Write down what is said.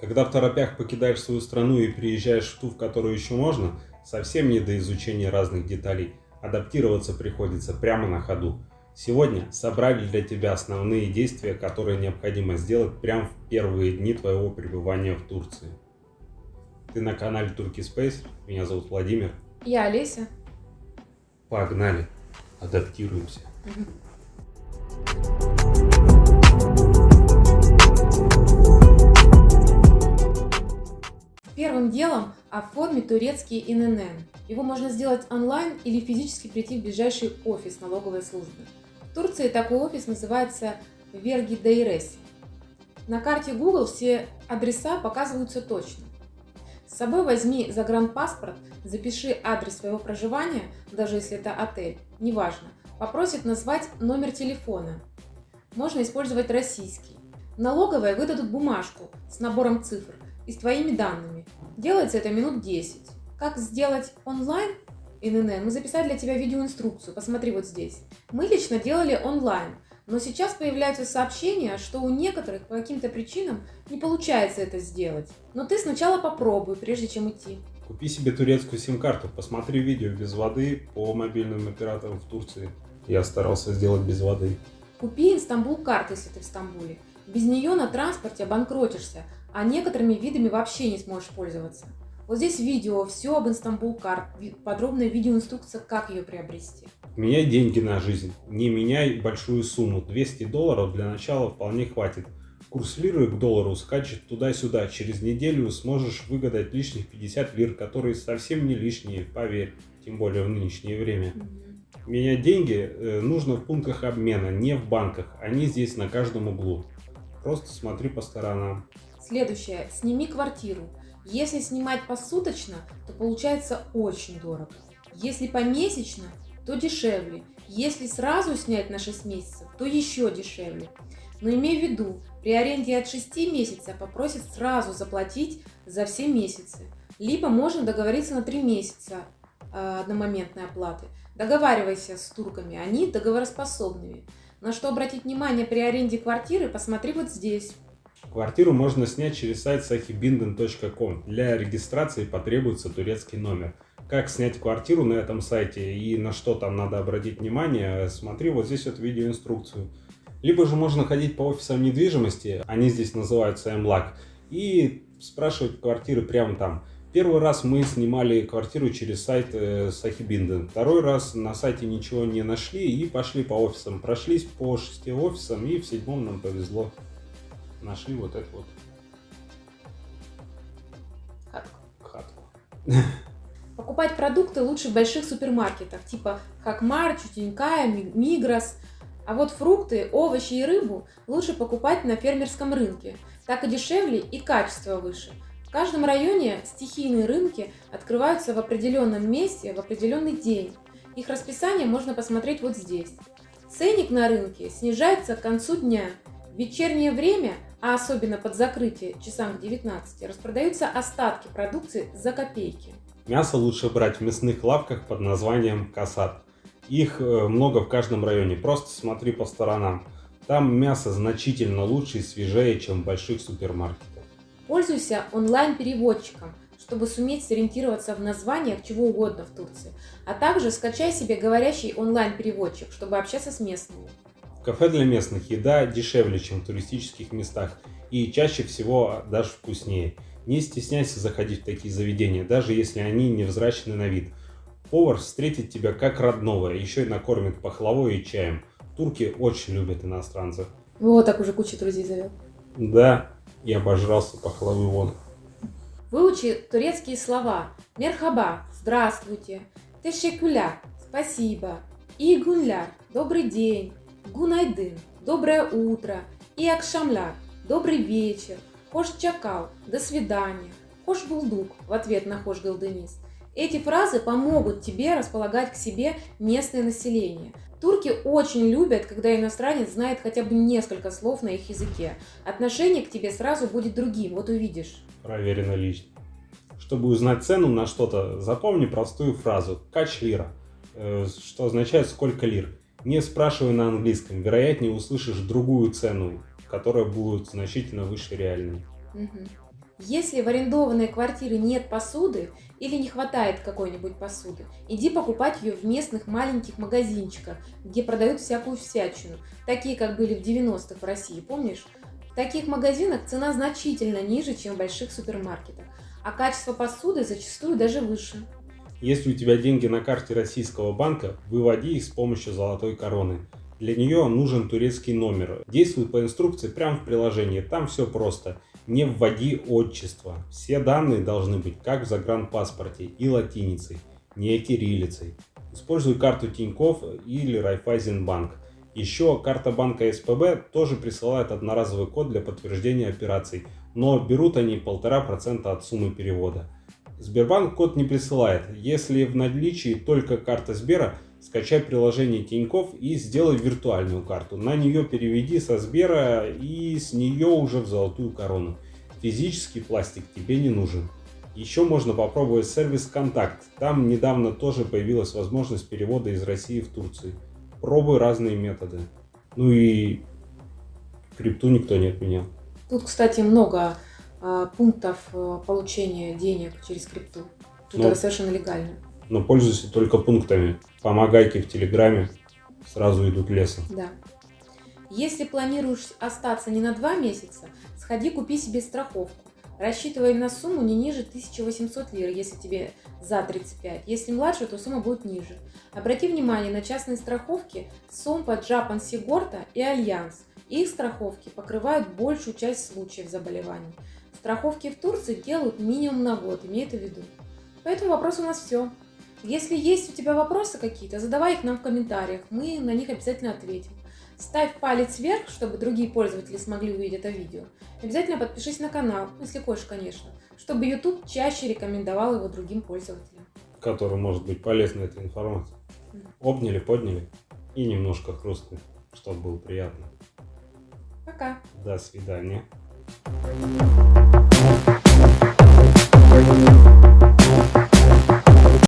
Когда в торопях покидаешь свою страну и приезжаешь в ту, в которую еще можно, совсем не до изучения разных деталей. Адаптироваться приходится прямо на ходу. Сегодня собрали для тебя основные действия, которые необходимо сделать прямо в первые дни твоего пребывания в Турции. Ты на канале Turkey Space, меня зовут Владимир. Я Олеся. Погнали, адаптируемся. Делом оформи турецкий ИНН. Его можно сделать онлайн или физически прийти в ближайший офис налоговой службы. В Турции такой офис называется Верги Дейреси. На карте Google все адреса показываются точно. С собой возьми загранпаспорт, запиши адрес своего проживания, даже если это отель, неважно. Попросит назвать номер телефона. Можно использовать российский. Налоговые выдадут бумажку с набором цифр – и с твоими данными. Делается это минут 10. Как сделать онлайн ИНН, мы записали для тебя видеоинструкцию, посмотри вот здесь. Мы лично делали онлайн, но сейчас появляются сообщения, что у некоторых по каким-то причинам не получается это сделать. Но ты сначала попробуй, прежде чем идти. Купи себе турецкую сим-карту, посмотри видео без воды по мобильным операторам в Турции. Я старался сделать без воды. Купи Инстамбул карту, если ты в Стамбуле. Без нее на транспорте обанкротишься, а некоторыми видами вообще не сможешь пользоваться. Вот здесь видео, все об Инстамбул карт, подробная видеоинструкция, как ее приобрести. Меняй деньги на жизнь, не меняй большую сумму, 200 долларов для начала вполне хватит. Курс лиры к доллару скачет туда-сюда, через неделю сможешь выгадать лишних 50 лир, которые совсем не лишние, поверь, тем более в нынешнее время. Менять деньги э, нужно в пунктах обмена, не в банках, они здесь на каждом углу. Просто смотри по сторонам. Следующее. Сними квартиру. Если снимать посуточно, то получается очень дорого. Если помесячно, то дешевле. Если сразу снять на 6 месяцев, то еще дешевле. Но имей в виду, при аренде от 6 месяцев попросят сразу заплатить за все месяцы. Либо можно договориться на 3 месяца э, одномоментной оплаты. Договаривайся с турками, они договороспособными. На что обратить внимание при аренде квартиры, посмотри вот здесь. Квартиру можно снять через сайт sahibinden.com. Для регистрации потребуется турецкий номер. Как снять квартиру на этом сайте и на что там надо обратить внимание, смотри вот здесь вот видеоинструкцию. Либо же можно ходить по офисам недвижимости, они здесь называются MLAC, и спрашивать квартиры прямо там. Первый раз мы снимали квартиру через сайт э, Сахибинден. Второй раз на сайте ничего не нашли и пошли по офисам. Прошлись по шести офисам и в седьмом нам повезло нашли вот эту вот хатку. хатку. Покупать продукты лучше в больших супермаркетах, типа Хакмар, Чутенькая, Мигрос. А вот фрукты, овощи и рыбу лучше покупать на фермерском рынке. Так и дешевле, и качество выше. В каждом районе стихийные рынки открываются в определенном месте в определенный день. Их расписание можно посмотреть вот здесь. Ценник на рынке снижается к концу дня. В вечернее время а особенно под закрытие часам к 19, распродаются остатки продукции за копейки. Мясо лучше брать в мясных лавках под названием касат. Их э, много в каждом районе, просто смотри по сторонам. Там мясо значительно лучше и свежее, чем в больших супермаркетах. Пользуйся онлайн-переводчиком, чтобы суметь сориентироваться в названиях чего угодно в Турции. А также скачай себе говорящий онлайн-переводчик, чтобы общаться с местными. В кафе для местных еда дешевле, чем в туристических местах и чаще всего даже вкуснее. Не стесняйся заходить в такие заведения, даже если они невзрачны на вид. Повар встретит тебя как родного, еще и накормит пахлавой и чаем. Турки очень любят иностранцев. Вот так уже куча друзей завел. Да, я обожрался пахлавы вон. Выучи турецкие слова. Мерхаба – здравствуйте. Тешекуля – спасибо. Игунляр – добрый день. Гунайдын – доброе утро, и Акшамляр – добрый вечер, Хош Чакал – до свидания, Хош Булдук – в ответ на Хош Галденис. Эти фразы помогут тебе располагать к себе местное население. Турки очень любят, когда иностранец знает хотя бы несколько слов на их языке. Отношение к тебе сразу будет другим, вот увидишь. Проверено лично. Чтобы узнать цену на что-то, запомни простую фразу «кач лира», э, что означает «сколько лир». Не спрашивай на английском, вероятнее услышишь другую цену, которая будет значительно выше реальной. Если в арендованной квартире нет посуды или не хватает какой-нибудь посуды, иди покупать ее в местных маленьких магазинчиках, где продают всякую всячину, такие как были в 90-х в России, помнишь? В таких магазинах цена значительно ниже, чем в больших супермаркетах, а качество посуды зачастую даже выше. Если у тебя деньги на карте российского банка, выводи их с помощью золотой короны. Для нее нужен турецкий номер. Действует по инструкции прямо в приложении. Там все просто. Не вводи отчество. Все данные должны быть как в загранпаспорте и латиницей, не кириллицей. Используй карту Тинькофф или Райфайзенбанк. Еще карта банка СПБ тоже присылает одноразовый код для подтверждения операций, но берут они 1,5% от суммы перевода. Сбербанк код не присылает. Если в наличии только карта Сбера, скачай приложение Тиньков и сделай виртуальную карту. На нее переведи со Сбера и с нее уже в золотую корону. Физический пластик тебе не нужен. Еще можно попробовать сервис Контакт. Там недавно тоже появилась возможность перевода из России в Турцию. Пробуй разные методы. Ну и крипту никто не отменял. Тут, кстати, много пунктов а, получения денег через крипту. Тут Ну. это совершенно легально. Но пользуйся только пунктами. Помогайки в Телеграме сразу идут лесом. Да. Если планируешь остаться не на два месяца, сходи купи себе страховку. Рассчитывай на сумму не ниже 1800 лир, если тебе за 35. Если младше, то сумма будет ниже. Обрати внимание на частные страховки Sompo, Japan Sigorta и Альянс. Их страховки покрывают большую часть случаев заболеваний. Страховки в Турции делают минимум на год, имей это в виду. По этому вопросу у нас все. Если есть у тебя вопросы какие-то, задавай их нам в комментариях, мы на них обязательно ответим. Ставь палец вверх, чтобы другие пользователи смогли увидеть это видео. Обязательно подпишись на канал, если хочешь, конечно, чтобы YouTube чаще рекомендовал его другим пользователям. которым может быть полезна эта информация. Обняли, подняли и немножко хрустнули, чтобы было приятно. Пока! До свидания.